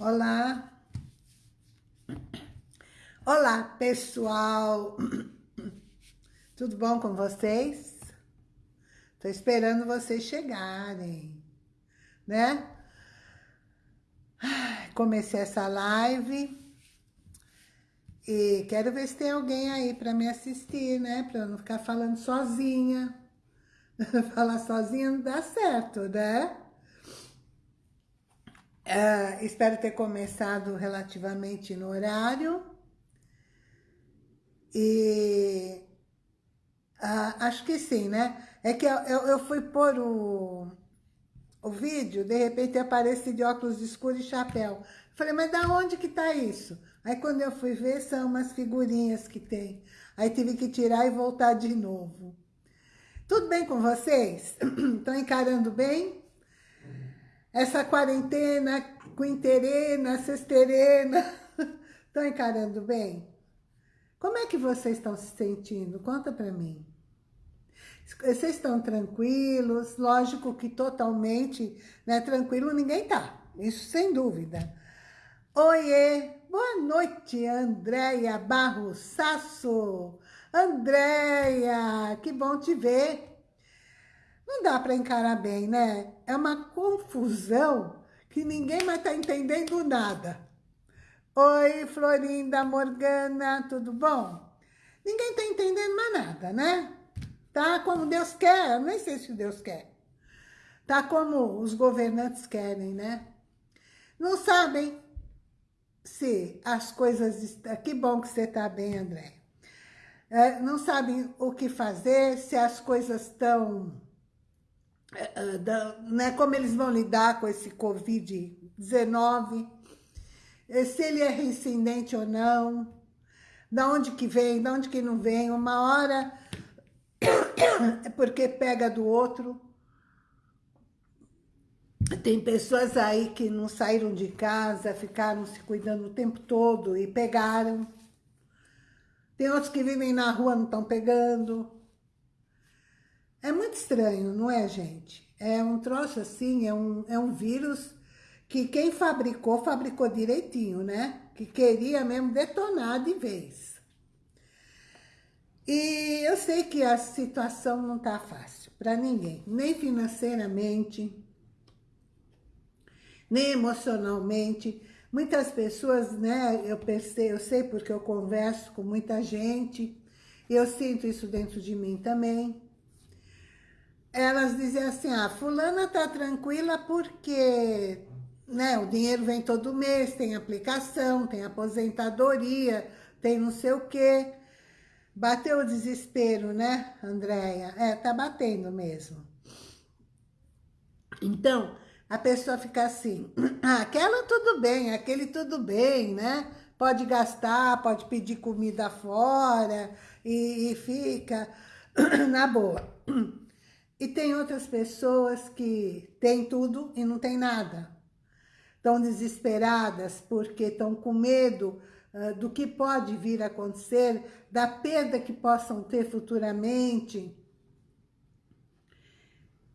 Olá. Olá, pessoal. Tudo bom com vocês? Tô esperando vocês chegarem, né? Comecei essa live e quero ver se tem alguém aí para me assistir, né? Para eu não ficar falando sozinha. Falar sozinha não dá certo, né? Uh, espero ter começado relativamente no horário. E uh, acho que sim, né? É que eu, eu, fui pôr o, o vídeo, de repente aparece de óculos escuros e chapéu. Falei, mas da onde que tá isso? Aí quando eu fui ver, são umas figurinhas que tem. Aí tive que tirar e voltar de novo. Tudo bem com vocês? Estão encarando bem? Essa quarentena, quinterena, sexterena, estão encarando bem? Como é que vocês estão se sentindo? Conta para mim. Vocês estão tranquilos? Lógico que totalmente né, tranquilo ninguém tá. Isso sem dúvida. Oiê, boa noite, Andréia Barro Sasso. Andréia, que bom te ver. Não dá para encarar bem, né? É uma confusão que ninguém mais está entendendo nada. Oi, Florinda, Morgana, tudo bom? Ninguém está entendendo mais nada, né? Tá como Deus quer, eu nem sei se Deus quer. Tá como os governantes querem, né? Não sabem se as coisas... Que bom que você está bem, André. É, não sabem o que fazer, se as coisas estão da, né, como eles vão lidar com esse Covid-19, é, se ele é reincidente ou não, da onde que vem, da onde que não vem, uma hora é porque pega do outro. Tem pessoas aí que não saíram de casa, ficaram se cuidando o tempo todo e pegaram. Tem outros que vivem na rua, não estão pegando. É muito estranho, não é, gente? É um troço assim, é um, é um vírus que quem fabricou, fabricou direitinho, né? Que queria mesmo detonar de vez. E eu sei que a situação não tá fácil para ninguém, nem financeiramente, nem emocionalmente. Muitas pessoas, né, eu pensei, eu sei porque eu converso com muita gente, eu sinto isso dentro de mim também elas dizem assim, ah, fulana tá tranquila porque né, o dinheiro vem todo mês, tem aplicação, tem aposentadoria, tem não sei o quê. Bateu o desespero, né, Andréia? É, tá batendo mesmo. Então, a pessoa fica assim, ah, aquela tudo bem, aquele tudo bem, né? Pode gastar, pode pedir comida fora e, e fica na boa. E tem outras pessoas que têm tudo e não tem nada. Estão desesperadas porque estão com medo uh, do que pode vir a acontecer, da perda que possam ter futuramente.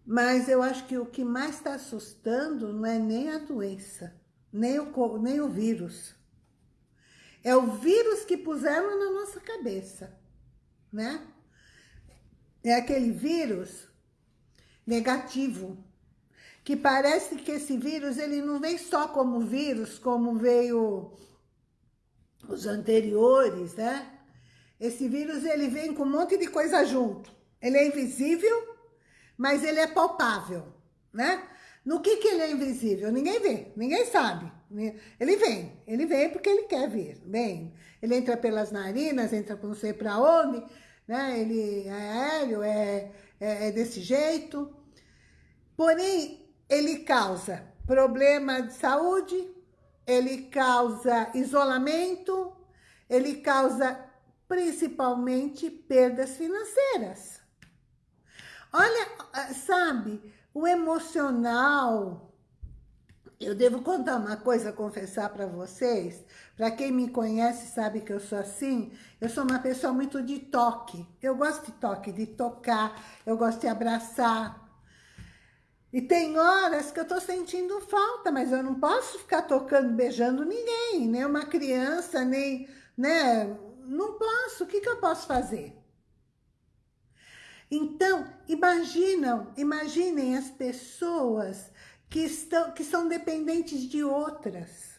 Mas eu acho que o que mais está assustando não é nem a doença, nem o, nem o vírus. É o vírus que puseram na nossa cabeça, né? É aquele vírus negativo. Que parece que esse vírus, ele não vem só como vírus, como veio os anteriores, né? Esse vírus, ele vem com um monte de coisa junto. Ele é invisível, mas ele é palpável, né? No que que ele é invisível? Ninguém vê, ninguém sabe. Ele vem, ele vem porque ele quer vir, vem. Ele entra pelas narinas, entra não sei para onde, né? Ele é aéreo, é é, é desse jeito. Porém, ele causa problema de saúde, ele causa isolamento, ele causa principalmente perdas financeiras. Olha, sabe, o emocional, eu devo contar uma coisa, confessar para vocês. Para quem me conhece sabe que eu sou assim. Eu sou uma pessoa muito de toque. Eu gosto de toque, de tocar. Eu gosto de abraçar. E tem horas que eu tô sentindo falta, mas eu não posso ficar tocando, beijando ninguém, nem uma criança, nem, né? Não posso, o que que eu posso fazer? Então, imaginam, imaginem as pessoas que, estão, que são dependentes de outras.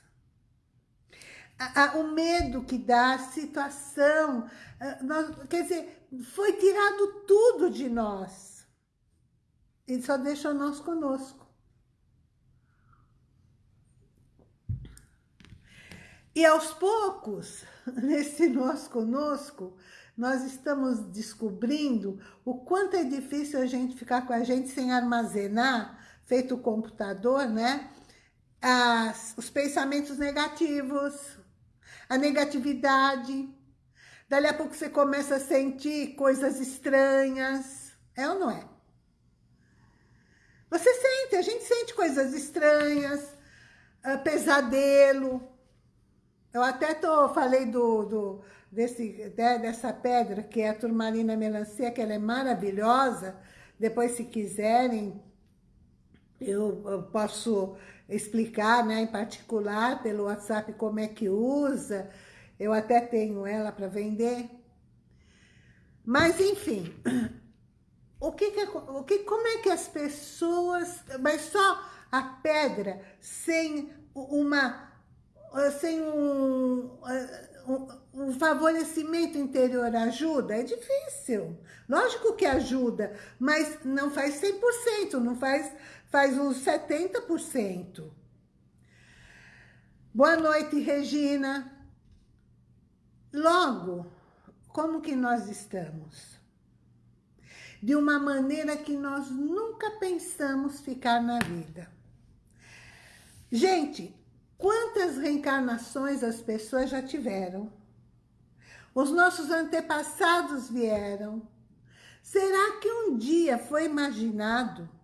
O medo que dá, a situação, a, nós, quer dizer, foi tirado tudo de nós. Ele só deixa nós conosco. E aos poucos, nesse nós conosco, nós estamos descobrindo o quanto é difícil a gente ficar com a gente sem armazenar, feito o computador, né? As, os pensamentos negativos, a negatividade. Dali a pouco você começa a sentir coisas estranhas. É ou não é? Você sente, a gente sente coisas estranhas, uh, pesadelo. Eu até tô, falei do, do, desse, né, dessa pedra, que é a turmalina melancia, que ela é maravilhosa. Depois, se quiserem, eu, posso explicar, né, em particular, pelo WhatsApp, como é que usa. Eu até tenho ela para vender. Mas, enfim, o que, que, o que, como é que as pessoas, mas só a pedra sem uma, sem um, um, um favorecimento interior ajuda? É difícil. Lógico que ajuda, mas não faz 100%, não faz, faz uns 70%. Boa noite, Regina. Logo, como que nós estamos? de uma maneira que nós nunca pensamos ficar na vida. Gente, quantas reencarnações as pessoas já tiveram? Os nossos antepassados vieram. Será que um dia foi imaginado,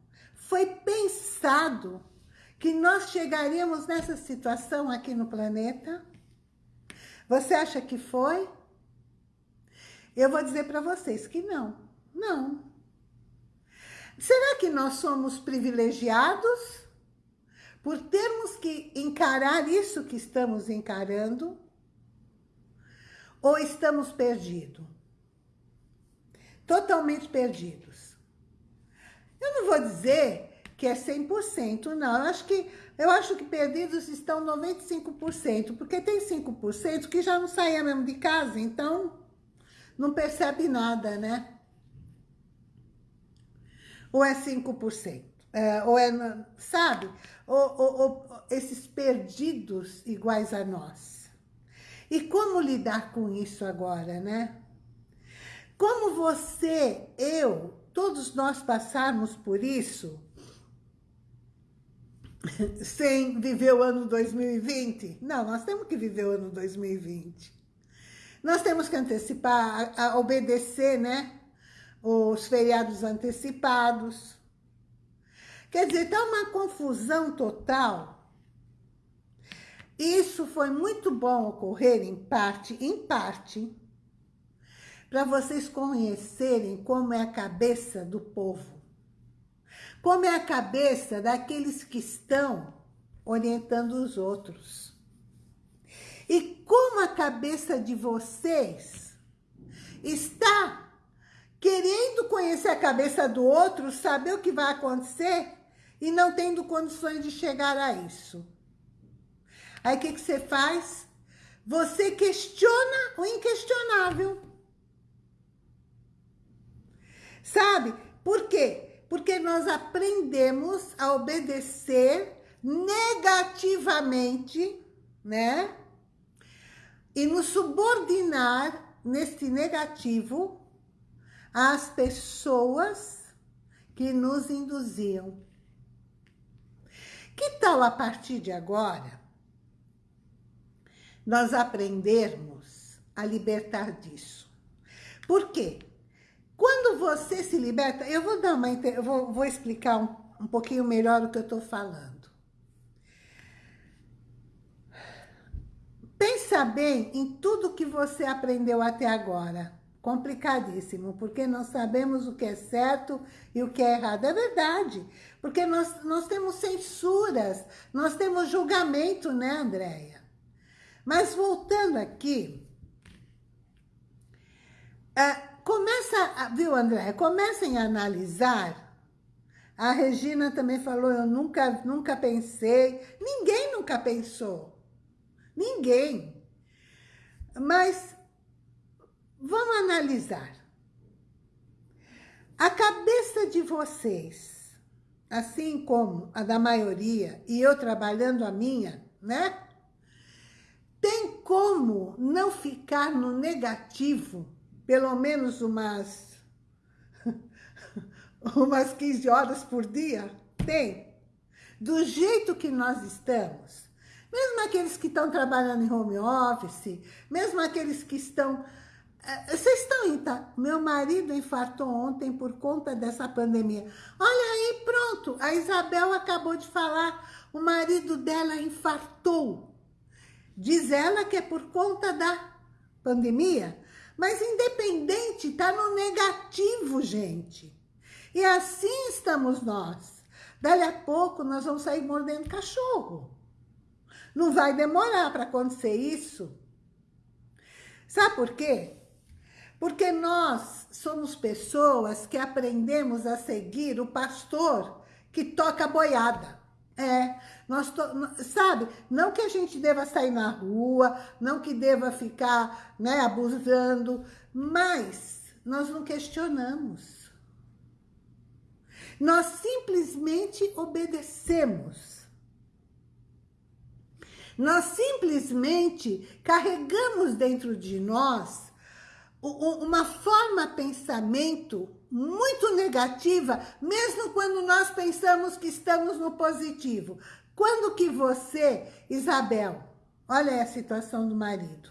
foi pensado que nós chegaríamos nessa situação aqui no planeta? Você acha que foi? Eu vou dizer para vocês que não. Não. Será que nós somos privilegiados por termos que encarar isso que estamos encarando? Ou estamos perdidos? Totalmente perdidos. Eu não vou dizer que é 100%, não. Eu acho que, eu acho que perdidos estão 95%, porque tem 5% que já não saia mesmo de casa, então não percebe nada, né? ou é 5%? É, ou é, sabe? Ou, ou, ou, esses perdidos iguais a nós. E como lidar com isso agora, né? Como você, eu, todos nós passarmos por isso sem viver o ano 2020? Não, nós temos que viver o ano 2020. Nós temos que antecipar, a, a obedecer, né? os feriados antecipados. Quer dizer, tá uma confusão total. Isso foi muito bom ocorrer em parte, em parte, para vocês conhecerem como é a cabeça do povo. Como é a cabeça daqueles que estão orientando os outros. E como a cabeça de vocês está querendo conhecer a cabeça do outro, saber o que vai acontecer e não tendo condições de chegar a isso. Aí o que, que você faz? Você questiona o inquestionável. Sabe? Por quê? Porque nós aprendemos a obedecer negativamente, né? E nos subordinar nesse negativo às pessoas que nos induziam. Que tal a partir de agora nós aprendermos a libertar disso? Por quê? Quando você se liberta, eu vou dar uma, eu vou, vou explicar um, um pouquinho melhor o que eu estou falando. Pensa bem em tudo que você aprendeu até agora complicadíssimo, porque nós sabemos o que é certo e o que é errado. É verdade, porque nós, nós temos censuras, nós temos julgamento, né, Andréia? Mas voltando aqui, é, começa, viu, Andréia? Comecem a analisar. A Regina também falou, eu nunca, nunca pensei. Ninguém nunca pensou. Ninguém. Mas Vamos analisar. A cabeça de vocês, assim como a da maioria, e eu trabalhando a minha, né? Tem como não ficar no negativo, pelo menos umas, umas 15 horas por dia? Tem. Do jeito que nós estamos. Mesmo aqueles que estão trabalhando em home office, mesmo aqueles que estão é, vocês estão tá? Meu marido infartou ontem por conta dessa pandemia. Olha aí, pronto. A Isabel acabou de falar. O marido dela infartou. Diz ela que é por conta da pandemia. Mas independente, tá no negativo, gente. E assim estamos nós. Dali a pouco nós vamos sair mordendo cachorro. Não vai demorar para acontecer isso. Sabe por quê? Porque nós somos pessoas que aprendemos a seguir o pastor que toca boiada. É, nós to... sabe, não que a gente deva sair na rua, não que deva ficar né, abusando, mas nós não questionamos. Nós simplesmente obedecemos. Nós simplesmente carregamos dentro de nós uma forma pensamento muito negativa, mesmo quando nós pensamos que estamos no positivo. Quando que você, Isabel, olha a situação do marido.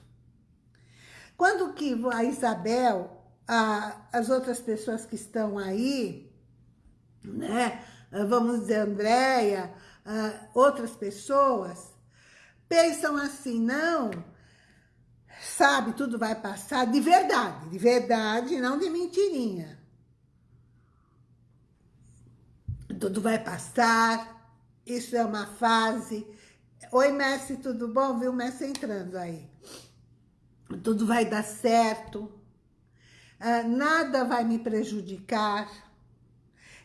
Quando que a Isabel, a, as outras pessoas que estão aí, né, vamos dizer, Andréia, outras pessoas, pensam assim, não, sabe, tudo vai passar, de verdade, de verdade, não de mentirinha. Tudo vai passar, isso é uma fase. Oi, Messi, tudo bom? Viu o Messi entrando aí. Tudo vai dar certo, ah, nada vai me prejudicar,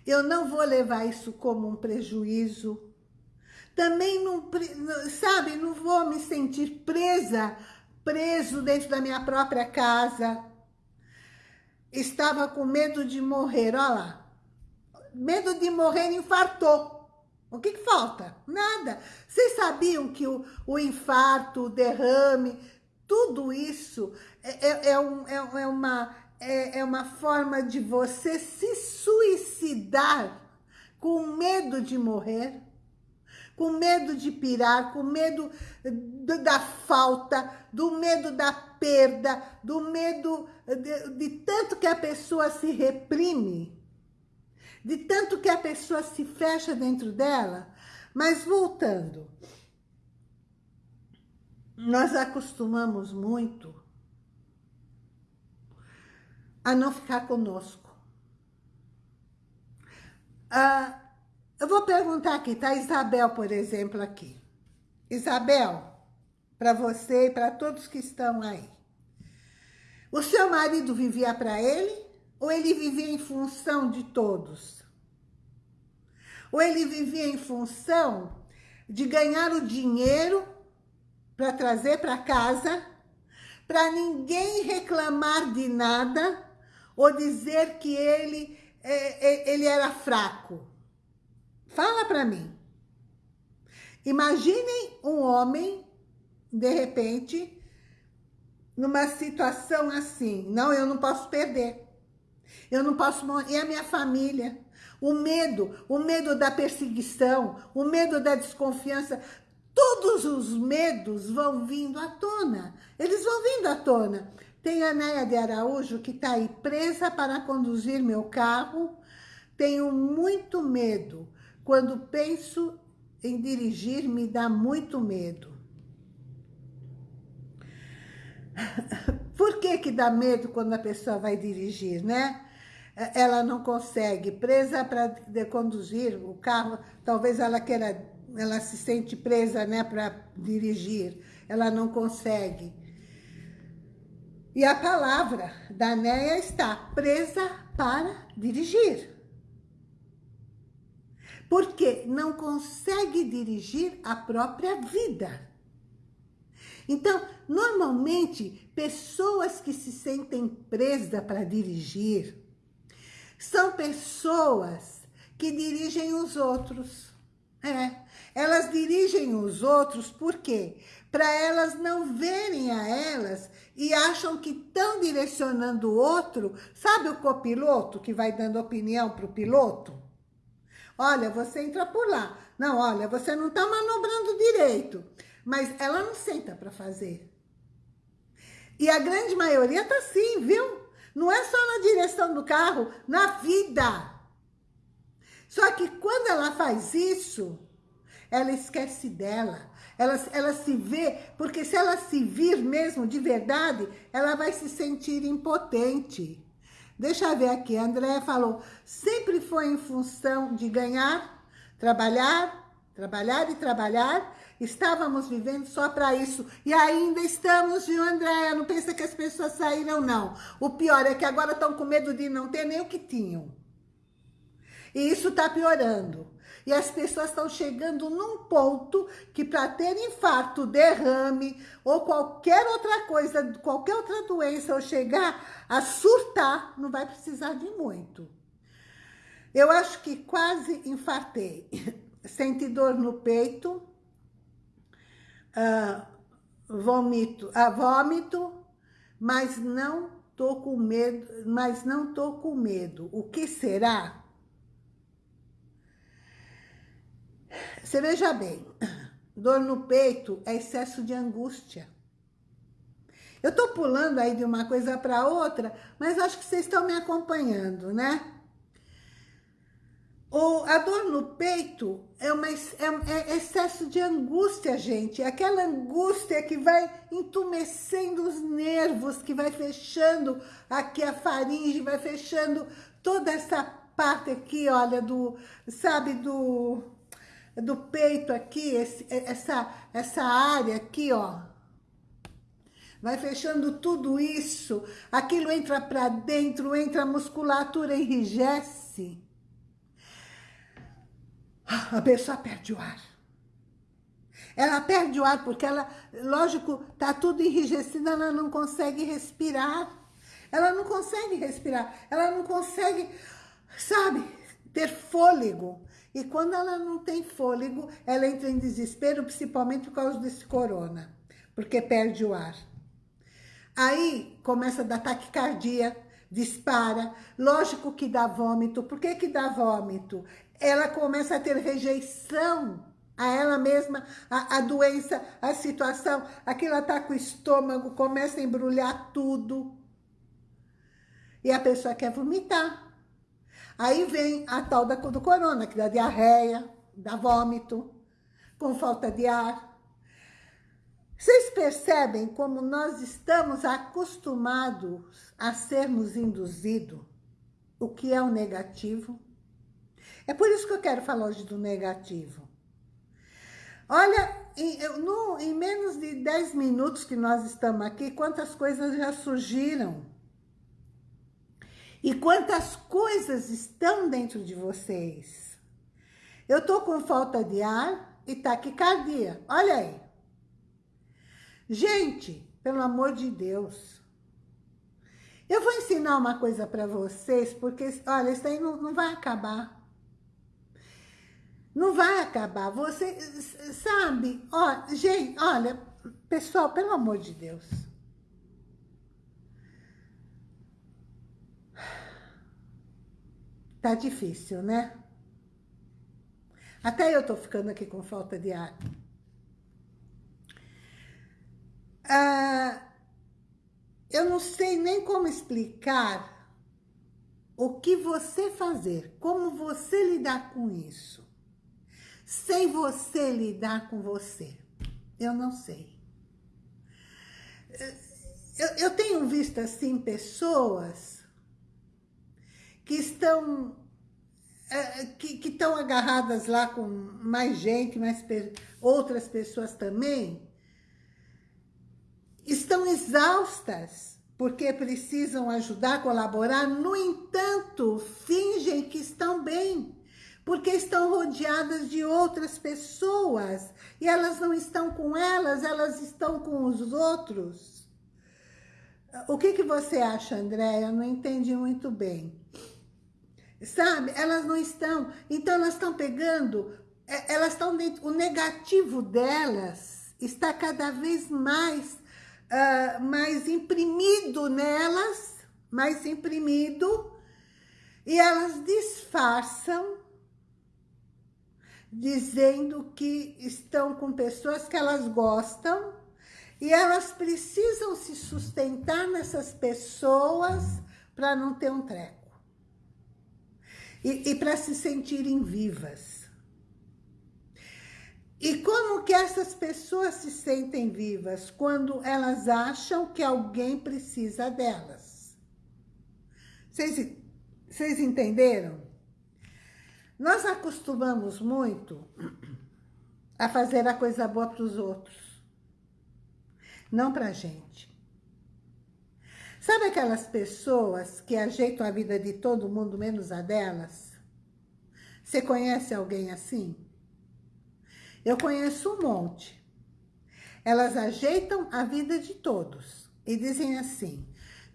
eu não vou levar isso como um prejuízo, também não, sabe, não vou me sentir presa preso dentro da minha própria casa. Estava com medo de morrer, olha lá. Medo de morrer, infartou. O que, que falta? Nada. Vocês sabiam que o, o infarto, o derrame, tudo isso é, é, é, um, é, é uma, é, é uma forma de você se suicidar com medo de morrer? com medo de pirar, com medo da falta, do medo da perda, do medo de, de tanto que a pessoa se reprime, de tanto que a pessoa se fecha dentro dela. Mas voltando, nós acostumamos muito a não ficar conosco. Ah, eu vou perguntar aqui, tá Isabel, por exemplo, aqui. Isabel, para você e para todos que estão aí. O seu marido vivia para ele ou ele vivia em função de todos? Ou ele vivia em função de ganhar o dinheiro para trazer para casa, para ninguém reclamar de nada ou dizer que ele, é, é, ele era fraco? Fala para mim. Imaginem um homem, de repente, numa situação assim. Não, eu não posso perder. Eu não posso morrer. E a minha família? O medo, o medo da perseguição, o medo da desconfiança. Todos os medos vão vindo à tona. Eles vão vindo à tona. Tem a Néia de Araújo que está aí presa para conduzir meu carro. Tenho muito medo. Quando penso em dirigir, me dá muito medo. Por que que dá medo quando a pessoa vai dirigir, né? Ela não consegue, presa para conduzir o carro, talvez ela queira, ela se sente presa, né, para dirigir, ela não consegue. E a palavra da Néia está presa para dirigir. Porque não consegue dirigir a própria vida. Então, normalmente, pessoas que se sentem presas para dirigir são pessoas que dirigem os outros. É, elas dirigem os outros por quê? Para elas não verem a elas e acham que estão direcionando o outro. Sabe o copiloto que vai dando opinião para o piloto? Olha, você entra por lá. Não, olha, você não está manobrando direito. Mas ela não senta para fazer. E a grande maioria tá assim, viu? Não é só na direção do carro, na vida. Só que quando ela faz isso, ela esquece dela. Ela, ela se vê, porque se ela se vir mesmo de verdade, ela vai se sentir impotente. Deixa eu ver aqui, a Andréia falou, sempre foi em função de ganhar, trabalhar, trabalhar e trabalhar, Estávamos vivendo só para isso. E ainda estamos, viu, Andréia? Não pensa que as pessoas saíram, não. O pior é que agora estão com medo de não ter nem o que tinham. E isso está piorando. E as pessoas estão chegando num ponto que para ter infarto, derrame ou qualquer outra coisa, qualquer outra doença, ou chegar a surtar, não vai precisar de muito. Eu acho que quase infartei. Senti dor no peito, ah, vomito, ah, vômito, mas não tô com medo, mas não tô com medo. O que será? Você veja bem, dor no peito é excesso de angústia. Eu tô pulando aí de uma coisa para outra, mas acho que vocês estão me acompanhando, né? O, a dor no peito é, uma, é, é excesso de angústia, gente. É aquela angústia que vai entumecendo os nervos, que vai fechando aqui a faringe, vai fechando toda essa parte aqui, olha, do, sabe, do, do peito aqui, esse, essa, essa área aqui, ó. Vai fechando tudo isso, aquilo entra para dentro, entra a musculatura, enrijece a pessoa perde o ar. Ela perde o ar porque ela, lógico, tá tudo enrijecido, ela não consegue respirar. Ela não consegue respirar, ela não consegue, sabe, ter fôlego. E quando ela não tem fôlego, ela entra em desespero, principalmente por causa desse corona, porque perde o ar. Aí começa a dar taquicardia, dispara, lógico que dá vômito. Por que que dá vômito? Ela começa a ter rejeição a ela mesma, a, a doença, a situação, aquilo ataca tá o estômago, começa a embrulhar tudo. E a pessoa quer vomitar. Aí vem a tal da, do corona, que dá diarreia, dá vômito, com falta de ar. Vocês percebem como nós estamos acostumados a sermos induzidos o que é o negativo? É por isso que eu quero falar hoje do negativo. Olha, em, no, em menos de 10 minutos que nós estamos aqui, quantas coisas já surgiram. E quantas coisas estão dentro de vocês. Eu tô com falta de ar e taquicardia. Olha aí. Gente, pelo amor de Deus. Eu vou ensinar uma coisa para vocês, porque, olha, isso aí não, não vai acabar. Não vai acabar. Você sabe, ó, gente, olha, pessoal, pelo amor de Deus. Tá difícil, né? Até eu tô ficando aqui com falta de ar. Ah, eu não sei nem como explicar o que você fazer, como você lidar com isso sem você lidar com você? Eu não sei. eu, eu tenho visto, assim, pessoas que estão é, que, que estão agarradas lá com mais gente, mais outras pessoas também, estão exaustas porque precisam ajudar, colaborar, no entanto, fingem que estão porque estão rodeadas de outras pessoas, e elas não estão com elas, elas estão com os outros. O que, que você acha, André? Eu não entendi muito bem. Sabe? Elas não estão. Então, elas estão pegando, é, elas estão dentro, o negativo delas está cada vez mais, uh, mais imprimido nelas, mais imprimido, e elas disfarçam, dizendo que estão com pessoas que elas gostam, e elas precisam se sustentar nessas pessoas para não ter um treco e, e para se sentirem vivas. E como que essas pessoas se sentem vivas? Quando elas acham que alguém precisa delas. Vocês, vocês entenderam? Nós acostumamos muito a fazer a coisa boa para os outros, não para a gente. Sabe aquelas pessoas que ajeitam a vida de todo mundo, menos a delas? Você conhece alguém assim? Eu conheço um monte. Elas ajeitam a vida de todos e dizem assim,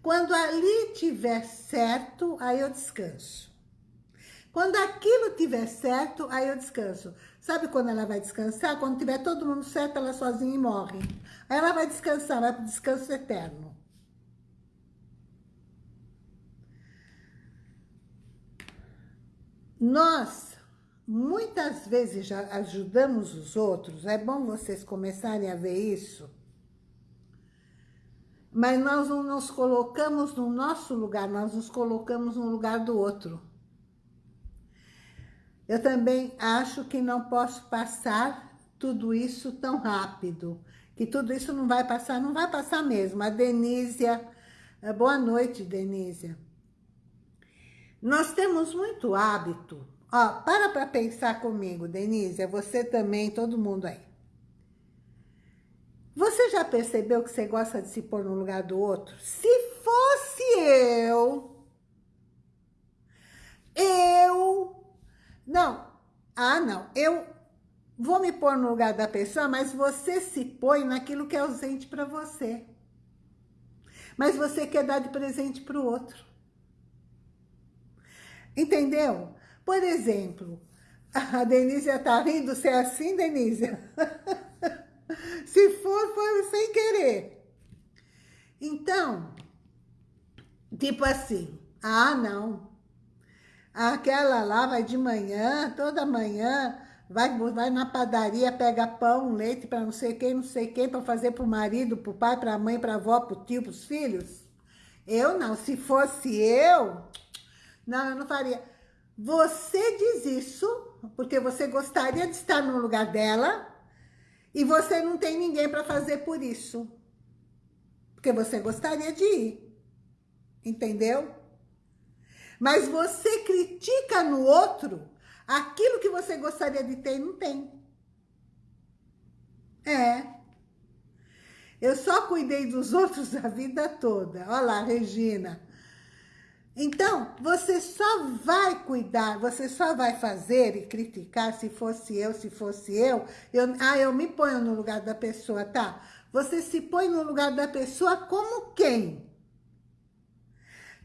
quando ali tiver certo, aí eu descanso. Quando aquilo tiver certo, aí eu descanso. Sabe quando ela vai descansar? Quando tiver todo mundo certo, ela sozinha e morre. Aí ela vai descansar, vai o descanso eterno. Nós, muitas vezes, já ajudamos os outros, é bom vocês começarem a ver isso, mas nós não nos colocamos no nosso lugar, nós nos colocamos no lugar do outro. Eu também acho que não posso passar tudo isso tão rápido, que tudo isso não vai passar, não vai passar mesmo. A Denísia, boa noite, Denísia. Nós temos muito hábito. Ó, para para pensar comigo, Denise, é você também, todo mundo aí. Você já percebeu que você gosta de se pôr no lugar do outro? Se fosse eu, eu, não, ah não, eu vou me pôr no lugar da pessoa, mas você se põe naquilo que é ausente para você. Mas você quer dar de presente para o outro. Entendeu? Por exemplo, a Denise está rindo, se é assim, Denise? se for, foi sem querer. Então, tipo assim, ah, não. Aquela lá vai de manhã, toda manhã, vai, vai na padaria, pega pão, leite para não sei quem, não sei quem, para fazer para o marido, para o pai, para a mãe, para a avó, para o tio, para os filhos. Eu não, se fosse eu, não, eu não faria. Você diz isso porque você gostaria de estar no lugar dela e você não tem ninguém para fazer por isso. Porque você gostaria de ir. Entendeu? Mas você critica no outro aquilo que você gostaria de ter e não tem. É. Eu só cuidei dos outros a vida toda. Olha lá, Regina. Então, você só vai cuidar, você só vai fazer e criticar se fosse eu, se fosse eu, eu ah, eu me ponho no lugar da pessoa, tá? Você se põe no lugar da pessoa como quem?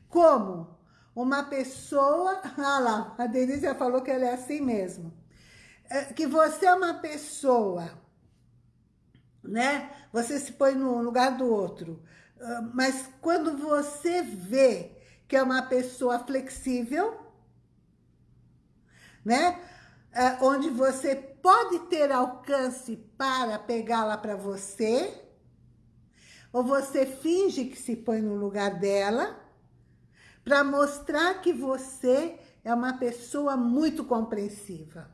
Como uma pessoa, ah lá, a Denise já falou que ela é assim mesmo, é, que você é uma pessoa, né? Você se põe no lugar do outro, ah, mas quando você vê que é uma pessoa flexível, né? É, onde você pode ter alcance para pegá-la para você, ou você finge que se põe no lugar dela, para mostrar que você é uma pessoa muito compreensiva.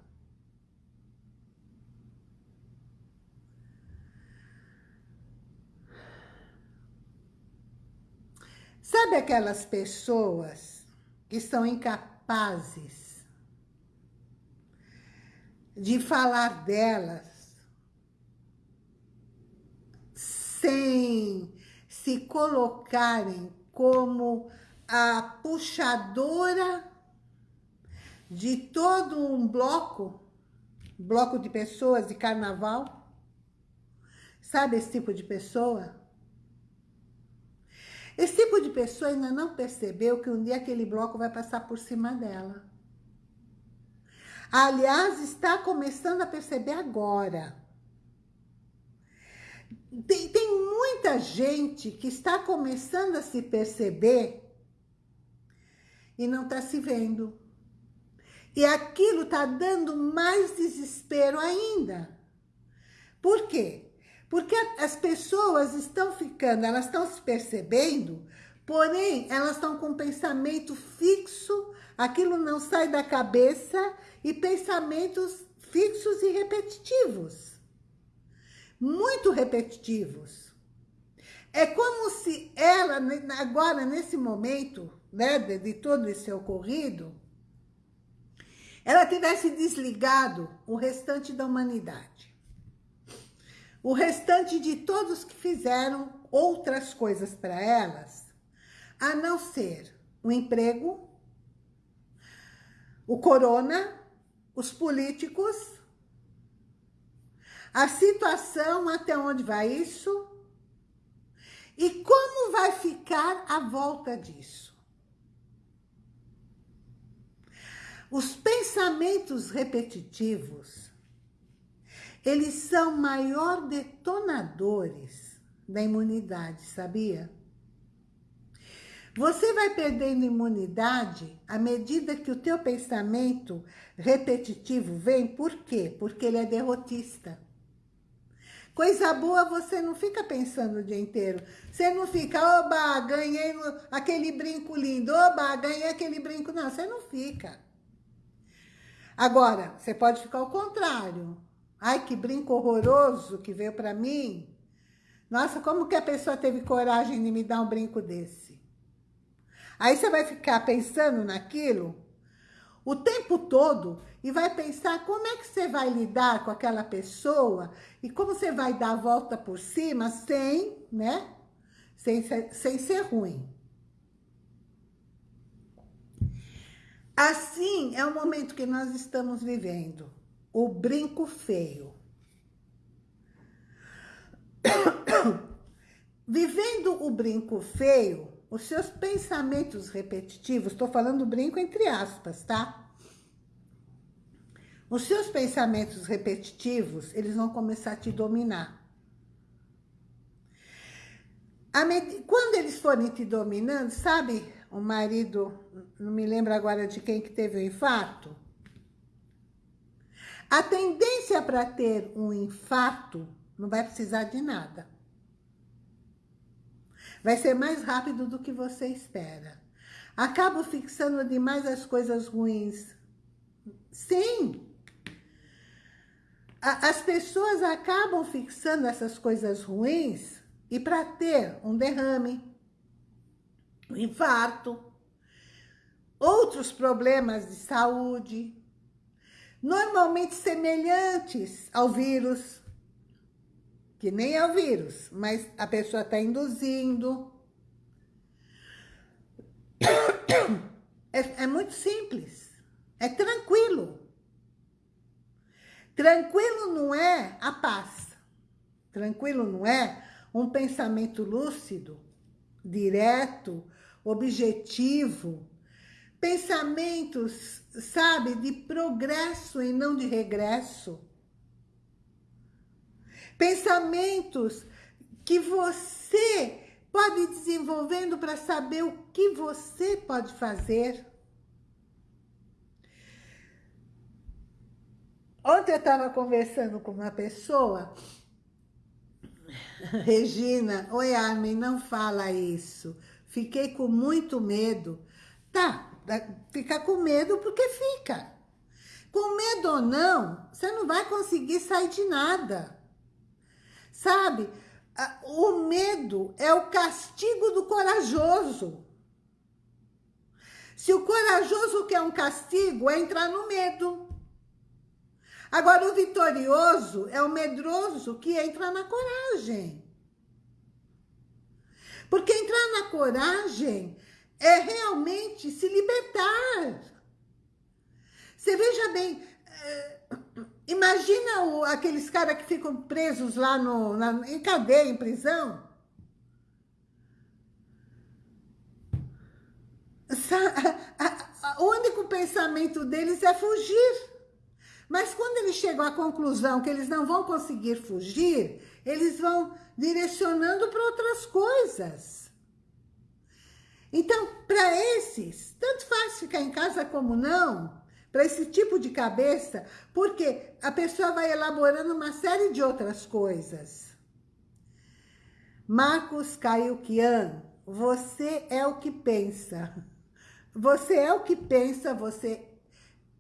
Sabe aquelas pessoas que são incapazes de falar delas sem se colocarem como a puxadora de todo um bloco, bloco de pessoas de carnaval? Sabe esse tipo de pessoa? Esse tipo de pessoa ainda não percebeu que um dia aquele bloco vai passar por cima dela. Aliás, está começando a perceber agora. Tem, tem muita gente que está começando a se perceber e não está se vendo. E aquilo está dando mais desespero ainda. Por quê? Porque as pessoas estão ficando, elas estão se percebendo, porém, elas estão com pensamento fixo, aquilo não sai da cabeça, e pensamentos fixos e repetitivos. Muito repetitivos. É como se ela, agora, nesse momento, né, de, de todo esse ocorrido, ela tivesse desligado o restante da humanidade o restante de todos que fizeram outras coisas para elas, a não ser o emprego, o corona, os políticos, a situação, até onde vai isso, e como vai ficar a volta disso. Os pensamentos repetitivos eles são maior detonadores da imunidade, sabia? Você vai perdendo imunidade à medida que o teu pensamento repetitivo vem. Por quê? Porque ele é derrotista. Coisa boa você não fica pensando o dia inteiro. Você não fica, oba, ganhei aquele brinco lindo, oba, ganhei aquele brinco. Não, você não fica. Agora, você pode ficar ao contrário. Ai, que brinco horroroso que veio para mim. Nossa, como que a pessoa teve coragem de me dar um brinco desse? Aí você vai ficar pensando naquilo o tempo todo e vai pensar como é que você vai lidar com aquela pessoa e como você vai dar a volta por cima sem, né, sem sem ser ruim. Assim é o momento que nós estamos vivendo o brinco feio. Vivendo o brinco feio, os seus pensamentos repetitivos, estou falando brinco entre aspas, tá? Os seus pensamentos repetitivos, eles vão começar a te dominar. Quando eles forem te dominando, sabe o marido, não me lembro agora de quem que teve o infarto? A tendência para ter um infarto não vai precisar de nada. Vai ser mais rápido do que você espera. Acabo fixando demais as coisas ruins. Sim. As pessoas acabam fixando essas coisas ruins e para ter um derrame, infarto, outros problemas de saúde, normalmente semelhantes ao vírus, que nem é o vírus, mas a pessoa está induzindo. É, é muito simples, é tranquilo. Tranquilo não é a paz. Tranquilo não é um pensamento lúcido, direto, objetivo, pensamentos, sabe, de progresso e não de regresso. Pensamentos que você pode ir desenvolvendo para saber o que você pode fazer. Ontem eu estava conversando com uma pessoa, Regina, oi Armin, não fala isso. Fiquei com muito medo. Tá, Fica com medo porque fica. Com medo ou não, você não vai conseguir sair de nada. Sabe? O medo é o castigo do corajoso. Se o corajoso quer um castigo, é entrar no medo. Agora, o vitorioso é o medroso que entra na coragem. Porque entrar na coragem é realmente se libertar. Você veja bem, é, imagina aqueles caras que ficam presos lá no, na, em cadeia, em prisão. O único pensamento deles é fugir. Mas quando eles chegam à conclusão que eles não vão conseguir fugir, eles vão direcionando para outras coisas. Então, para esses, tanto faz ficar em casa como não, para esse tipo de cabeça, porque a pessoa vai elaborando uma série de outras coisas. Marcos Caiuquian, você é o que pensa. Você é o que pensa, você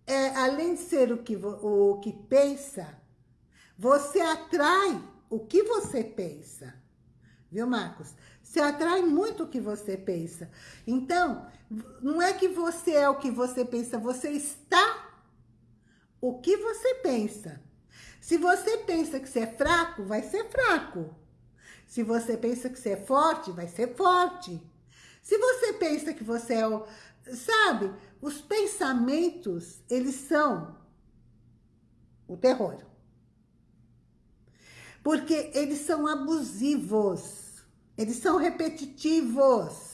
é, além de ser o que, o que pensa, você atrai o que você pensa. Viu, Marcos? Você atrai muito o que você pensa. Então, não é que você é o que você pensa, você está o que você pensa. Se você pensa que você é fraco, vai ser fraco. Se você pensa que você é forte, vai ser forte. Se você pensa que você é o, Sabe, os pensamentos, eles são o terror. Porque eles são abusivos, eles são repetitivos.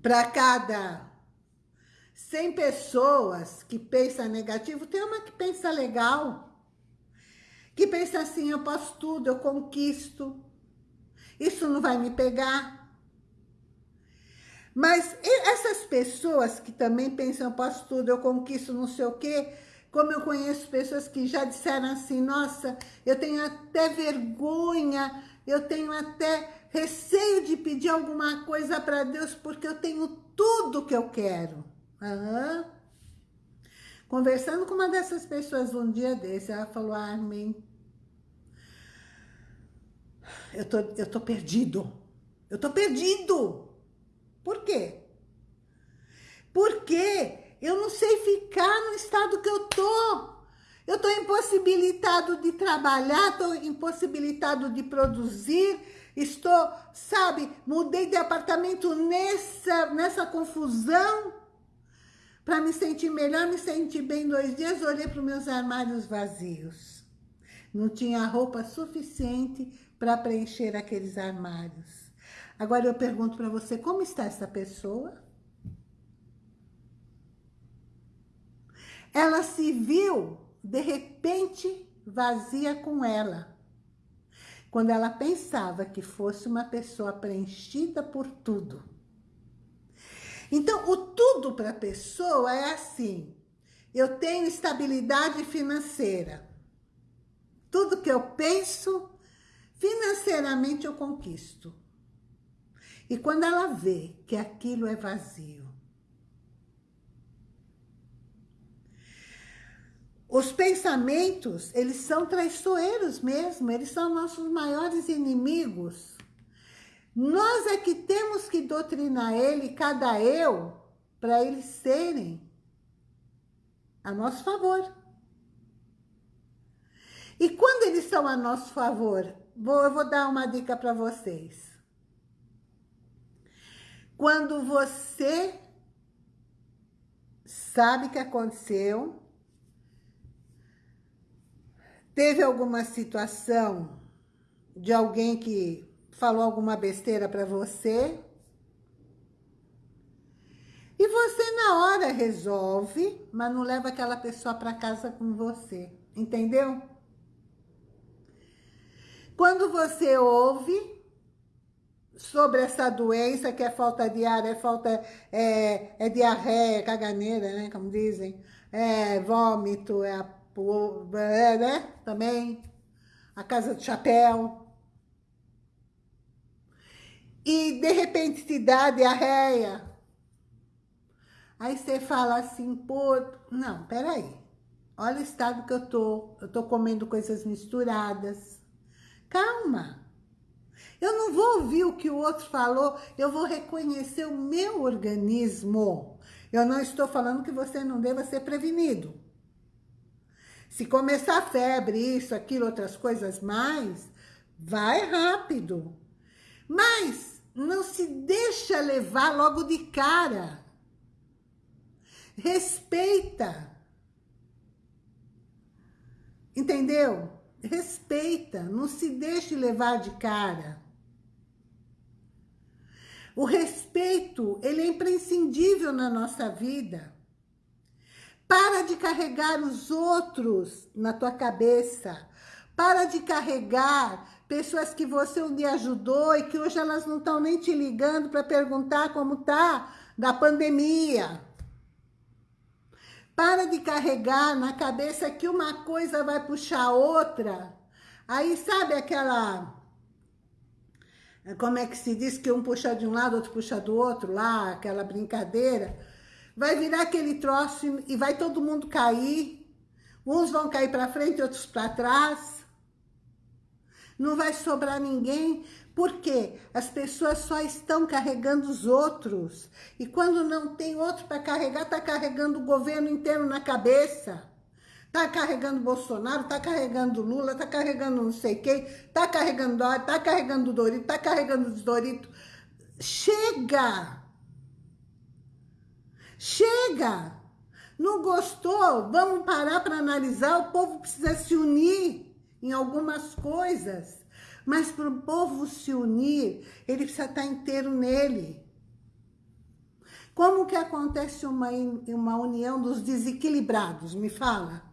Para cada 100 pessoas que pensam negativo, tem uma que pensa legal. Que pensa assim, eu posso tudo, eu conquisto. Isso não vai me pegar. Mas essas pessoas que também pensam, posso tudo, eu conquisto não sei o quê, como eu conheço pessoas que já disseram assim, nossa, eu tenho até vergonha, eu tenho até receio de pedir alguma coisa para Deus, porque eu tenho tudo que eu quero. Uhum. Conversando com uma dessas pessoas um dia desse, ela falou, Armin, eu tô, eu tô perdido. Eu tô perdido. Por quê? Porque eu não sei ficar no estado que eu tô. Eu tô impossibilitado de trabalhar, tô impossibilitado de produzir, estou, sabe, mudei de apartamento nessa, nessa confusão. Para me sentir melhor, me sentir bem dois dias, olhei para os meus armários vazios. Não tinha roupa suficiente para preencher aqueles armários. Agora eu pergunto para você, como está essa pessoa? Ela se viu, de repente, vazia com ela. Quando ela pensava que fosse uma pessoa preenchida por tudo. Então, o tudo para a pessoa é assim. Eu tenho estabilidade financeira. Tudo que eu penso, Financeiramente eu conquisto. E quando ela vê que aquilo é vazio, Os pensamentos, eles são traiçoeiros mesmo, eles são nossos maiores inimigos. Nós é que temos que doutrinar ele, cada eu, para eles serem a nosso favor. E quando eles são a nosso favor, Vou, eu vou dar uma dica para vocês. Quando você sabe que aconteceu, teve alguma situação de alguém que falou alguma besteira para você, e você na hora resolve, mas não leva aquela pessoa para casa com você, entendeu? Quando você ouve sobre essa doença, que é falta de ar, é falta, é, é diarreia, é caganeira, né, como dizem, é vômito, é, a, é né, também, a casa do chapéu. E, de repente, te dá diarreia. Aí você fala assim, pô, não, peraí. olha o estado que eu tô, eu tô comendo coisas misturadas. Calma. Eu não vou ouvir o que o outro falou, eu vou reconhecer o meu organismo. Eu não estou falando que você não deva ser prevenido. Se começar febre, isso, aquilo, outras coisas mais, vai rápido. Mas não se deixa levar logo de cara. Respeita. Entendeu? Respeita, não se deixe levar de cara. O respeito, ele é imprescindível na nossa vida. Para de carregar os outros na tua cabeça. Para de carregar pessoas que você um dia ajudou e que hoje elas não estão nem te ligando para perguntar como tá da pandemia. Para de carregar na cabeça que uma coisa vai puxar outra. Aí sabe aquela... Como é que se diz que um puxa de um lado, outro puxa do outro lá, aquela brincadeira vai virar aquele troço e vai todo mundo cair. Uns vão cair para frente, outros para trás. Não vai sobrar ninguém, porque as pessoas só estão carregando os outros. E quando não tem outro para carregar, está carregando o governo inteiro na cabeça. Está carregando Bolsonaro, está carregando Lula, está carregando não sei quem, está carregando Dória, está carregando Dorito, está carregando Dorito. Chega! Chega! Não gostou? Vamos parar para analisar. O povo precisa se unir em algumas coisas. Mas para o povo se unir, ele precisa estar inteiro nele. Como que acontece uma, uma união dos desequilibrados? Me fala.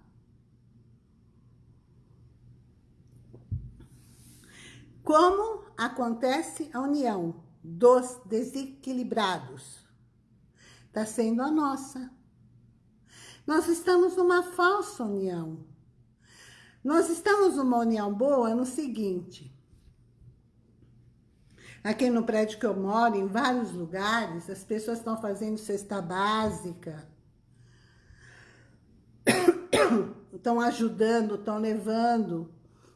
Como acontece a união dos desequilibrados? está sendo a nossa. Nós estamos numa falsa união. Nós estamos numa união boa no seguinte. Aqui no prédio que eu moro, em vários lugares, as pessoas estão fazendo cesta básica. Estão ajudando, estão levando,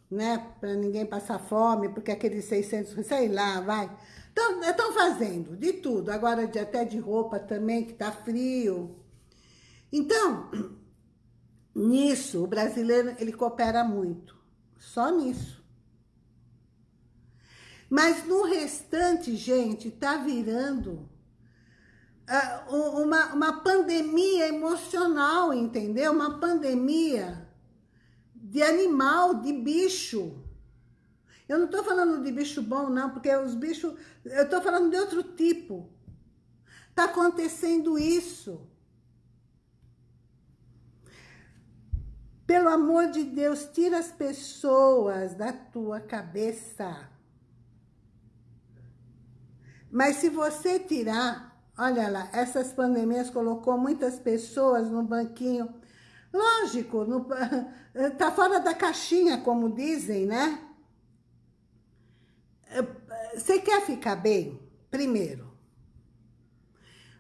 né? Para ninguém passar fome, porque aqueles 600, sei lá, vai Estão fazendo de tudo, agora de, até de roupa também, que tá frio. Então, nisso, o brasileiro, ele coopera muito. Só nisso. Mas no restante, gente, tá virando uh, uma, uma pandemia emocional, entendeu? Uma pandemia de animal, de bicho. Eu não estou falando de bicho bom, não, porque os bichos... Eu estou falando de outro tipo. Está acontecendo isso. Pelo amor de Deus, tira as pessoas da tua cabeça. Mas se você tirar, olha lá, essas pandemias colocou muitas pessoas no banquinho. Lógico, no, tá fora da caixinha, como dizem, né? Você quer ficar bem? Primeiro.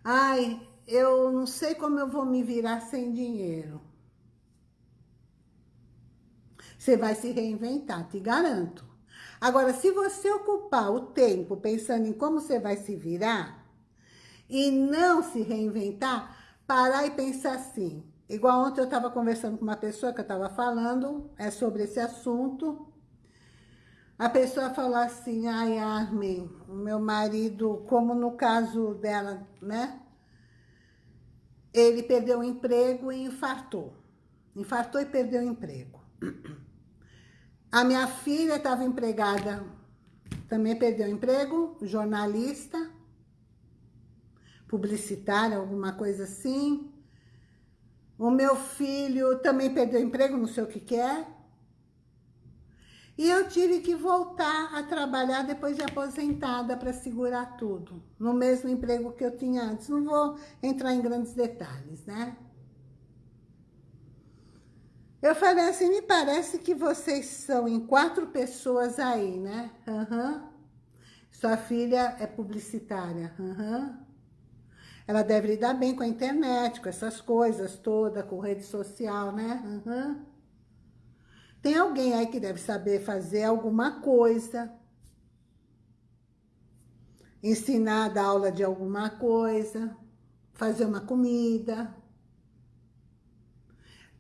Ai, eu não sei como eu vou me virar sem dinheiro. Você vai se reinventar, te garanto. Agora, se você ocupar o tempo pensando em como você vai se virar e não se reinventar, parar e pensar assim. Igual ontem eu estava conversando com uma pessoa que eu estava falando é sobre esse assunto a pessoa falou assim, ai, Armin, meu marido, como no caso dela, né? Ele perdeu o emprego e infartou. Infartou e perdeu o emprego. A minha filha estava empregada, também perdeu o emprego, jornalista, publicitária, alguma coisa assim. O meu filho também perdeu emprego, não sei o que que é. E eu tive que voltar a trabalhar depois de aposentada para segurar tudo, no mesmo emprego que eu tinha antes. Não vou entrar em grandes detalhes, né? Eu falei assim, me parece que vocês são em quatro pessoas aí, né? Uhum. Sua filha é publicitária. Uhum. Ela deve lidar bem com a internet, com essas coisas todas, com rede social, né? Uhum. Tem alguém aí que deve saber fazer alguma coisa, ensinar, dar aula de alguma coisa, fazer uma comida,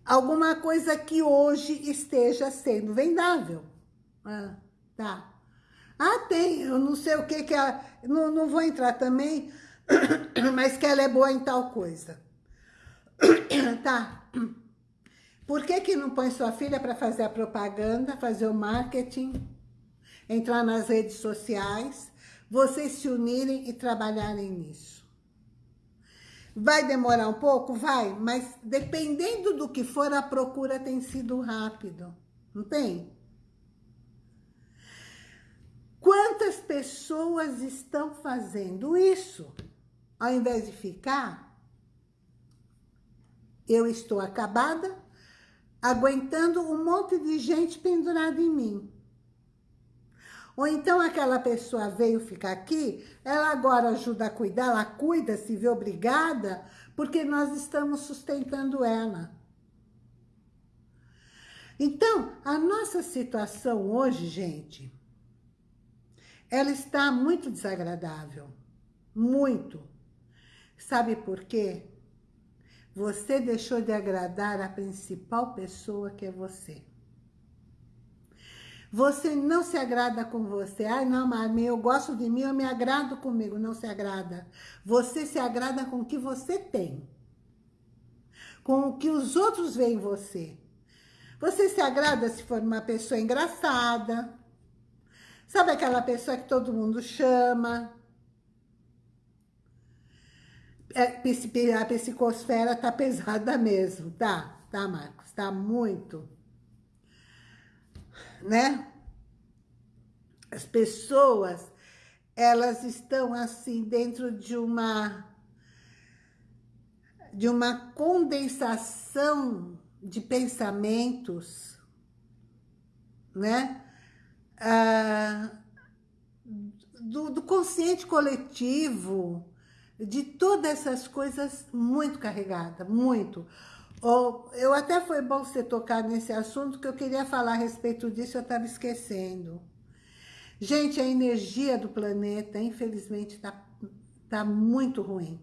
alguma coisa que hoje esteja sendo vendável. Ah, tá. Ah, tem, eu não sei o que que é, não, não vou entrar também, mas que ela é boa em tal coisa. Tá. Por que que não põe sua filha para fazer a propaganda, fazer o marketing, entrar nas redes sociais, vocês se unirem e trabalharem nisso? Vai demorar um pouco? Vai, mas dependendo do que for, a procura tem sido rápido, não tem? Quantas pessoas estão fazendo isso? Ao invés de ficar, eu estou acabada, aguentando um monte de gente pendurada em mim. Ou então aquela pessoa veio ficar aqui, ela agora ajuda a cuidar, ela cuida, se vê obrigada, porque nós estamos sustentando ela. Então, a nossa situação hoje, gente, ela está muito desagradável. Muito. Sabe por quê? Você deixou de agradar a principal pessoa que é você. Você não se agrada com você. Ai, não, Marmin, eu gosto de mim, eu me agrado comigo. Não se agrada. Você se agrada com o que você tem. Com o que os outros veem em você. Você se agrada se for uma pessoa engraçada. Sabe aquela pessoa que todo mundo chama? É, a psicosfera tá pesada mesmo, tá? Tá, Marcos? Tá muito né? As pessoas, elas estão assim dentro de uma de uma condensação de pensamentos, né? Ah, do, do consciente coletivo, de todas essas coisas muito carregada, muito. Oh, eu até foi bom você tocar nesse assunto, que eu queria falar a respeito disso, eu estava esquecendo. Gente, a energia do planeta, infelizmente, está tá muito ruim.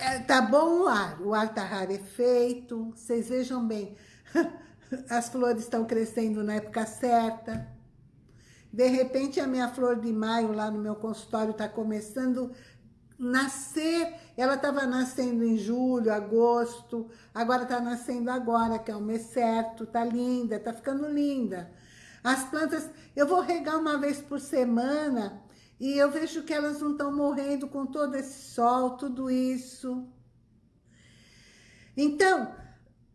É, tá bom o ar, o ar tá rarefeito, vocês vejam bem, as flores estão crescendo na época certa. De repente, a minha flor de maio lá no meu consultório está começando nascer, ela estava nascendo em julho, agosto, agora está nascendo agora, que é o mês certo, tá linda, tá ficando linda. As plantas, eu vou regar uma vez por semana e eu vejo que elas não estão morrendo com todo esse sol, tudo isso. Então,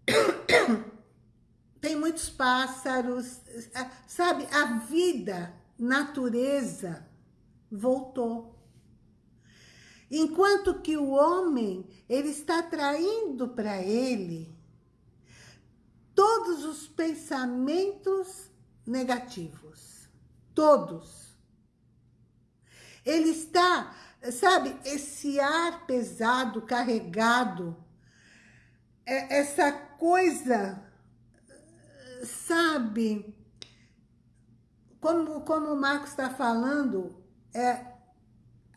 tem muitos pássaros, sabe? A vida, natureza, voltou. Enquanto que o homem, ele está traindo para ele todos os pensamentos negativos. Todos. Ele está, sabe, esse ar pesado, carregado, é, essa coisa, sabe, como, como o Marcos está falando, é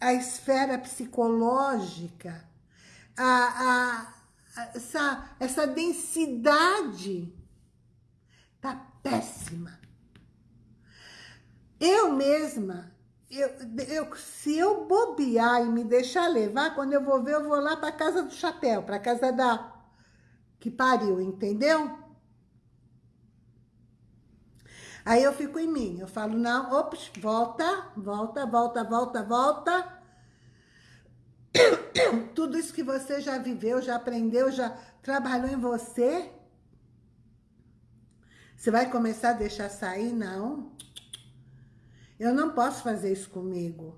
a esfera psicológica, a, a, essa, essa densidade tá péssima. Eu mesma, eu, eu, se eu bobear e me deixar levar, quando eu vou ver, eu vou lá para casa do chapéu, para casa da que pariu, entendeu? Aí eu fico em mim, eu falo, não, ops, volta, volta, volta, volta, volta. Tudo isso que você já viveu, já aprendeu, já trabalhou em você, você vai começar a deixar sair? Não. Eu não posso fazer isso comigo.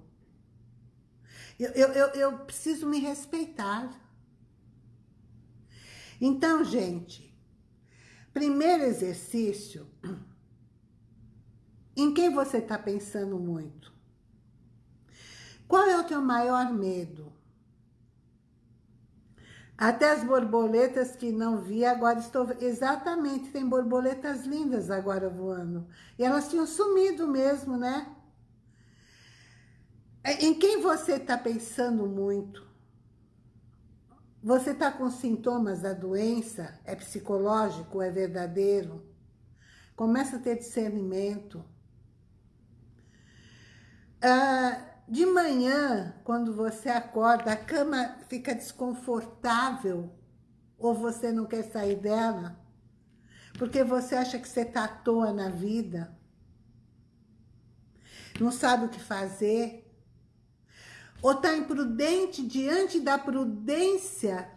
Eu, eu, eu, eu preciso me respeitar. Então, gente, primeiro exercício em quem você está pensando muito? Qual é o teu maior medo? Até as borboletas que não via, agora estou... Exatamente, tem borboletas lindas agora voando. E elas tinham sumido mesmo, né? É, em quem você está pensando muito? Você está com sintomas da doença? É psicológico? É verdadeiro? Começa a ter discernimento. Ah, de manhã, quando você acorda, a cama fica desconfortável ou você não quer sair dela, porque você acha que você está à toa na vida, não sabe o que fazer, ou está imprudente diante da prudência,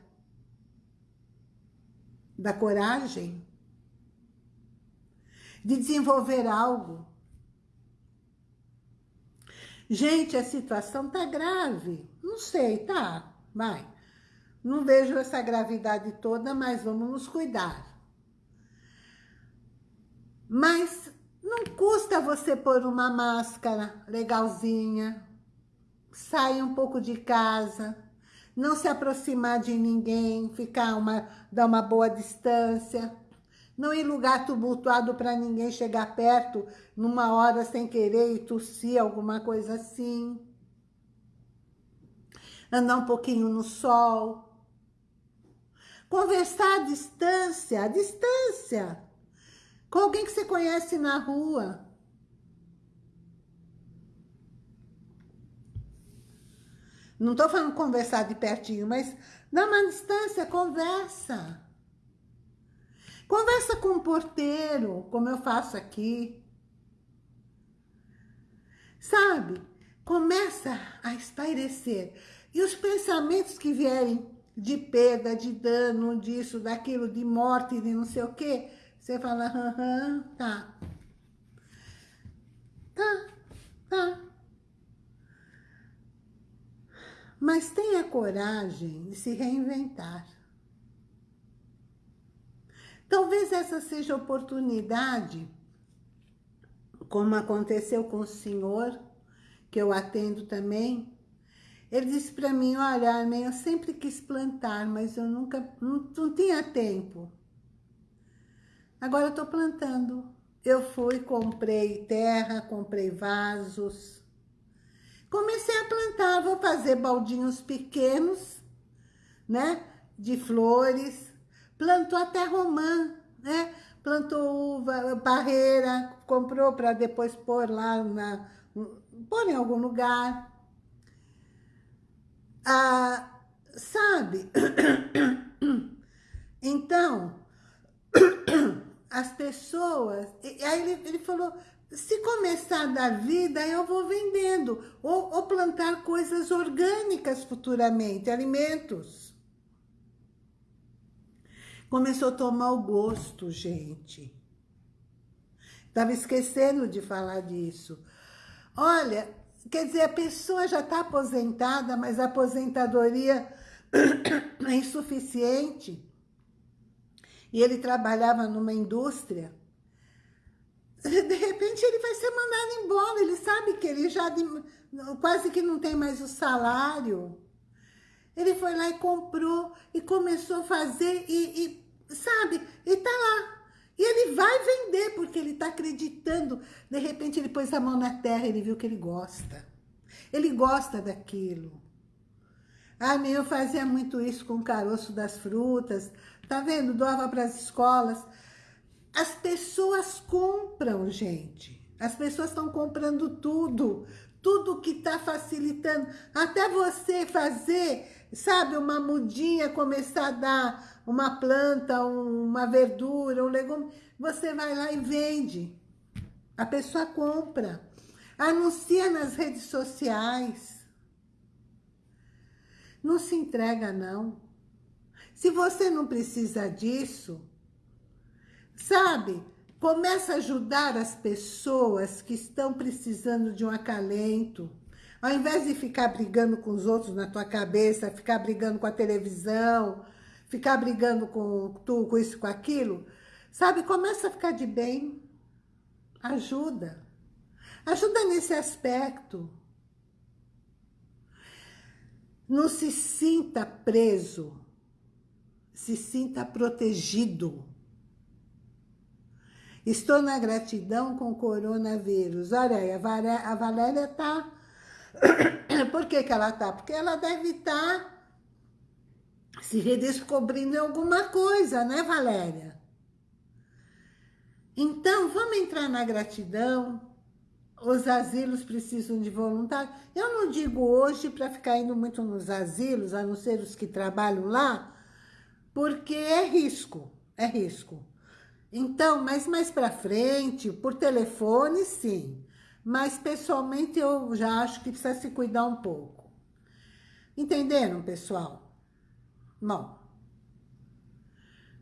da coragem, de desenvolver algo. Gente, a situação tá grave. Não sei, tá, vai. Não vejo essa gravidade toda, mas vamos nos cuidar. Mas não custa você pôr uma máscara legalzinha, sair um pouco de casa, não se aproximar de ninguém, ficar uma, dar uma boa distância, não ir lugar tumultuado para ninguém chegar perto numa hora sem querer e tossir, alguma coisa assim. Andar um pouquinho no sol. Conversar à distância, à distância. Com alguém que você conhece na rua. Não estou falando conversar de pertinho, mas dá uma distância, conversa. Conversa com o porteiro, como eu faço aqui. Sabe? Começa a espairecer. E os pensamentos que vierem de perda, de dano, disso, daquilo, de morte, de não sei o quê, você fala, tá. Tá, tá. Mas tenha coragem de se reinventar. Talvez essa seja a oportunidade, como aconteceu com o senhor, que eu atendo também. Ele disse para mim, olha, Armin, eu sempre quis plantar, mas eu nunca, não, não tinha tempo. Agora eu estou plantando. Eu fui, comprei terra, comprei vasos. Comecei a plantar, vou fazer baldinhos pequenos, né? De flores plantou até romã, né? Plantou uva, barreira, comprou para depois pôr lá, na, pôr em algum lugar. Ah, sabe? Então, as pessoas... Aí ele, ele falou, se começar a dar vida, eu vou vendendo. Ou, ou plantar coisas orgânicas futuramente, alimentos. Começou a tomar o gosto, gente. Estava esquecendo de falar disso. Olha, quer dizer, a pessoa já está aposentada, mas a aposentadoria é insuficiente. E ele trabalhava numa indústria. De repente ele vai ser mandado embora. Ele sabe que ele já quase que não tem mais o salário. Ele foi lá e comprou e começou a fazer e, e sabe? E tá lá. E ele vai vender, porque ele tá acreditando. De repente ele pôs a mão na terra, ele viu que ele gosta. Ele gosta daquilo. Ah, eu fazia muito isso com o caroço das frutas. Tá vendo? Doava para as escolas. As pessoas compram, gente. As pessoas estão comprando tudo. Tudo que está facilitando. Até você fazer, sabe, uma mudinha, começar a dar uma planta, uma verdura, um legume, você vai lá e vende. A pessoa compra. Anuncia nas redes sociais. Não se entrega, não. Se você não precisa disso, sabe? Começa a ajudar as pessoas que estão precisando de um acalento. Ao invés de ficar brigando com os outros na tua cabeça, ficar brigando com a televisão, ficar brigando com tu, com isso, com aquilo, sabe? Começa a ficar de bem. Ajuda. Ajuda nesse aspecto. Não se sinta preso se sinta protegido. Estou na gratidão com o coronavírus. Olha aí, a Valéria está... Por que, que ela está? Porque ela deve estar tá se redescobrindo alguma coisa, né, Valéria? Então, vamos entrar na gratidão. Os asilos precisam de voluntários. Eu não digo hoje para ficar indo muito nos asilos, a não ser os que trabalham lá, porque é risco, é risco. Então, mas mais para frente, por telefone, sim. Mas pessoalmente eu já acho que precisa se cuidar um pouco. Entenderam, pessoal? Bom.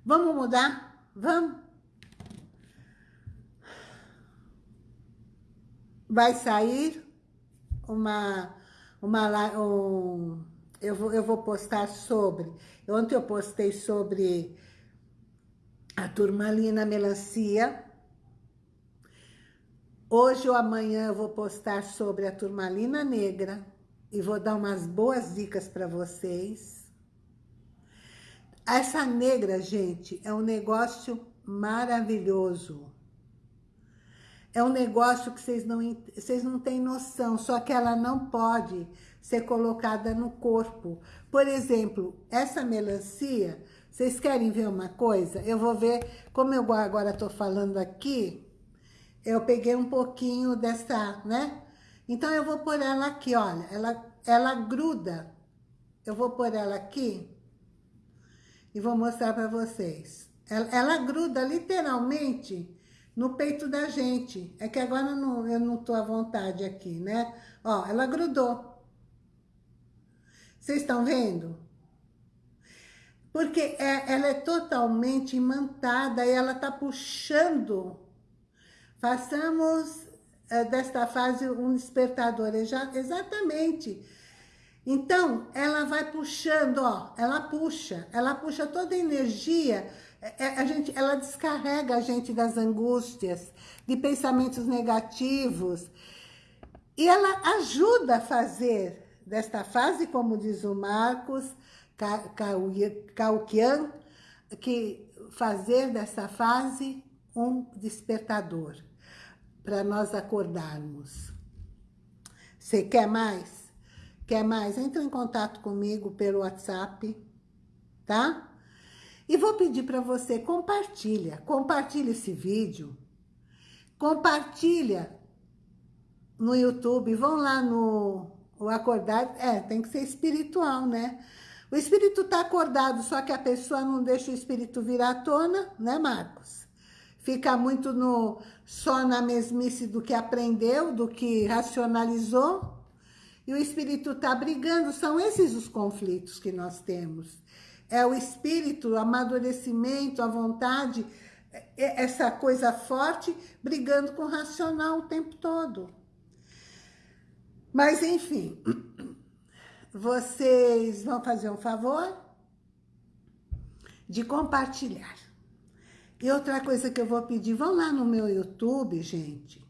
Vamos mudar? Vamos? Vai sair uma... uma um, eu, vou, eu vou postar sobre... Ontem eu postei sobre a turmalina melancia. Hoje ou amanhã eu vou postar sobre a turmalina negra e vou dar umas boas dicas para vocês. Essa negra, gente, é um negócio maravilhoso. É um negócio que vocês não, vocês não têm noção, só que ela não pode ser colocada no corpo. Por exemplo, essa melancia, vocês querem ver uma coisa? Eu vou ver, como eu agora estou falando aqui, eu peguei um pouquinho dessa, né? Então, eu vou pôr ela aqui, olha, ela, ela gruda. Eu vou pôr ela aqui e vou mostrar para vocês. Ela, ela, gruda literalmente no peito da gente. É que agora não, eu não tô à vontade aqui, né? Ó, ela grudou. Vocês estão vendo? Porque é, ela é totalmente imantada e ela está puxando. Façamos é, desta fase um despertador. Exatamente. Então, ela vai puxando, ó, ela puxa, ela puxa toda a energia, é, é, a gente, ela descarrega a gente das angústias, de pensamentos negativos, e ela ajuda a fazer desta fase, como diz o Marcos Kaukian, que fazer dessa fase um despertador, para nós acordarmos. Você quer mais? Quer mais? Entra em contato comigo pelo WhatsApp, tá? E vou pedir para você, compartilha, compartilha esse vídeo, compartilha no YouTube, vão lá no o acordar, é, tem que ser espiritual, né? O espírito está acordado, só que a pessoa não deixa o espírito vir à tona, né, Marcos? Fica muito no, só na mesmice do que aprendeu, do que racionalizou. E o espírito está brigando, são esses os conflitos que nós temos. É o espírito, o amadurecimento, a vontade, é, é essa coisa forte, brigando com o racional o tempo todo. Mas, enfim, vocês vão fazer um favor de compartilhar. E outra coisa que eu vou pedir, vão lá no meu YouTube, gente,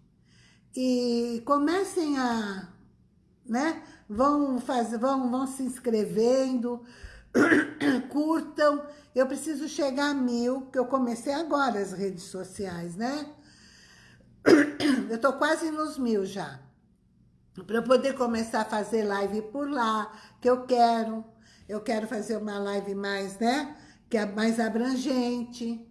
e comecem a, né, vão, fazer, vão, vão se inscrevendo, curtam. Eu preciso chegar a mil, que eu comecei agora as redes sociais, né? Eu tô quase nos mil já para eu poder começar a fazer live por lá, que eu quero. Eu quero fazer uma live mais, né? Que é mais abrangente.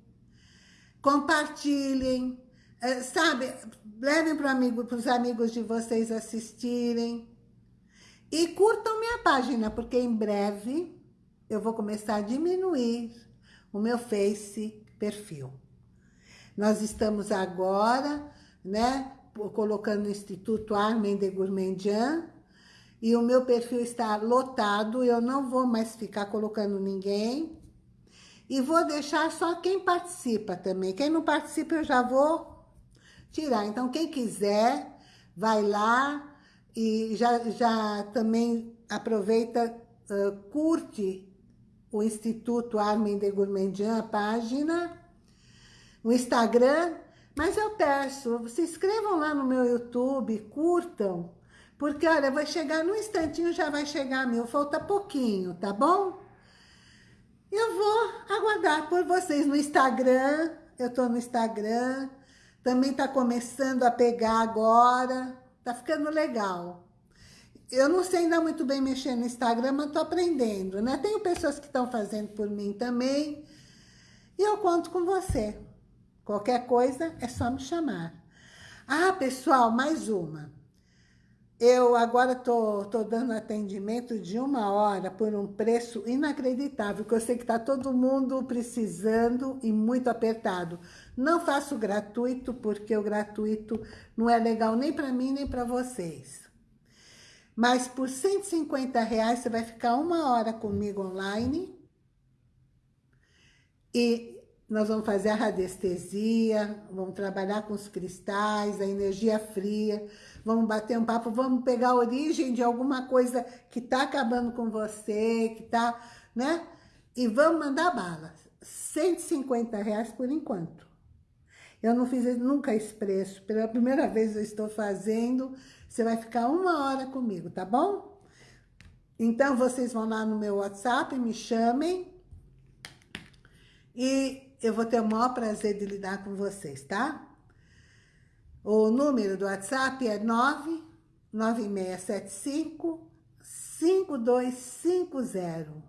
Compartilhem. É, sabe, levem para amigo, os amigos de vocês assistirem. E curtam minha página, porque em breve eu vou começar a diminuir o meu Face perfil. Nós estamos agora, né, colocando no Instituto Armen de Gourmandian, e o meu perfil está lotado, eu não vou mais ficar colocando ninguém, e vou deixar só quem participa também. Quem não participa eu já vou tirar. Então, quem quiser, vai lá e já, já também aproveita, uh, curte o Instituto Armen de Gourmandian, a página, o Instagram, mas eu peço, se inscrevam lá no meu YouTube, curtam, porque, olha, vai chegar num instantinho, já vai chegar mil, falta pouquinho, tá bom? eu vou aguardar por vocês no Instagram. Eu tô no Instagram. Também tá começando a pegar agora. Tá ficando legal. Eu não sei ainda muito bem mexer no Instagram, mas tô aprendendo, né? Tenho pessoas que estão fazendo por mim também. E eu conto com você. Qualquer coisa é só me chamar. Ah, pessoal, mais uma. Eu agora tô, tô dando atendimento de uma hora por um preço inacreditável, que eu sei que está todo mundo precisando e muito apertado. Não faço gratuito, porque o gratuito não é legal nem para mim, nem para vocês. Mas por 150 reais você vai ficar uma hora comigo online e nós vamos fazer a radiestesia, vamos trabalhar com os cristais, a energia fria, vamos bater um papo, vamos pegar a origem de alguma coisa que está acabando com você, que está, né? E vamos mandar bala. 150 reais por enquanto. Eu não fiz nunca esse preço. Pela primeira vez eu estou fazendo. Você vai ficar uma hora comigo, tá bom? Então, vocês vão lá no meu WhatsApp, me chamem. E eu vou ter o maior prazer de lidar com vocês, tá? O número do WhatsApp é 99675 5250.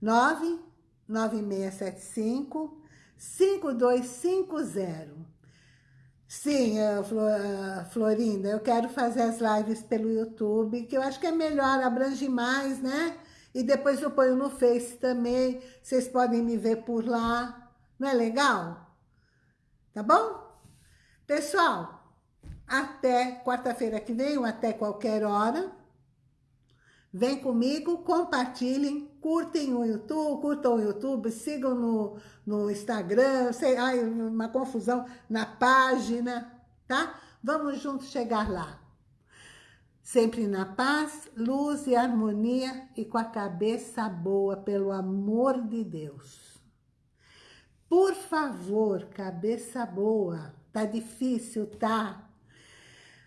99675 5250. Sim, Florinda, eu quero fazer as lives pelo YouTube, que eu acho que é melhor, abrange mais, né? E depois eu ponho no Face também. Vocês podem me ver por lá. Não é legal? Tá bom? Pessoal, até quarta-feira que vem ou até qualquer hora. Vem comigo, compartilhem, curtem o YouTube, curtam o YouTube, sigam no, no Instagram, sei, ai, uma confusão, na página, tá? Vamos juntos chegar lá sempre na paz, luz e harmonia e com a cabeça boa, pelo amor de Deus. Por favor, cabeça boa, tá difícil, tá?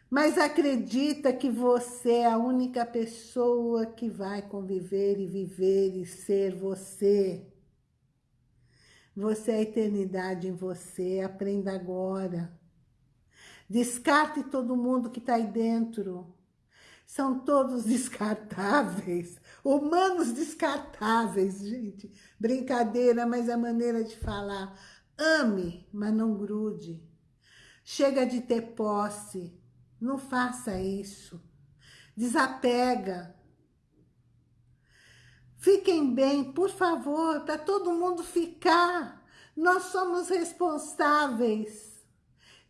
Mas acredita que você é a única pessoa que vai conviver e viver e ser você. Você é a eternidade em você, aprenda agora. Descarte todo mundo que está aí dentro são todos descartáveis, humanos descartáveis, gente. Brincadeira, mas é a maneira de falar. Ame, mas não grude. Chega de ter posse, não faça isso. Desapega. Fiquem bem, por favor, para todo mundo ficar. Nós somos responsáveis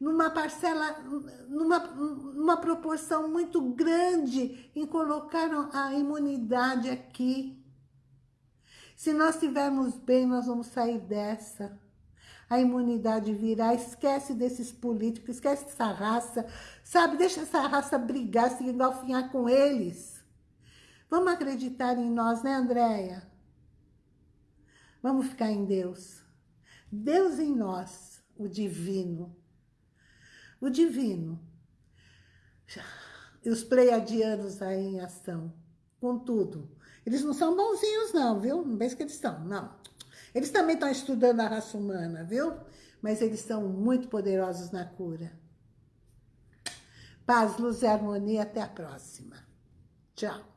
numa parcela, numa, numa proporção muito grande em colocar a imunidade aqui. Se nós estivermos bem, nós vamos sair dessa. A imunidade virá, esquece desses políticos, esquece dessa raça, sabe? Deixa essa raça brigar, se engalfinhar com eles. Vamos acreditar em nós, né, Andréia? Vamos ficar em Deus. Deus em nós, o divino o divino. Os pleiadianos aí em ação, com tudo. Eles não são bonzinhos não, viu? Não pense que eles estão, não. Eles também estão estudando a raça humana, viu? Mas eles são muito poderosos na cura. Paz, luz e harmonia. Até a próxima. Tchau.